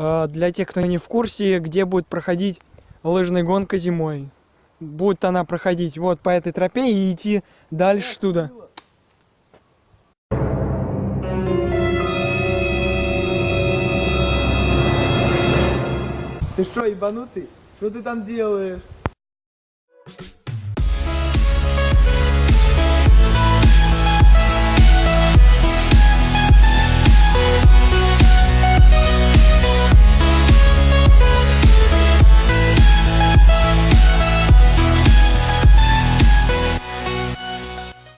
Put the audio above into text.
Э, для тех, кто не в курсе, где будет проходить лыжная гонка зимой. Будет она проходить вот по этой тропе и идти дальше туда. Ты что, ебанутый? Что ты там делаешь?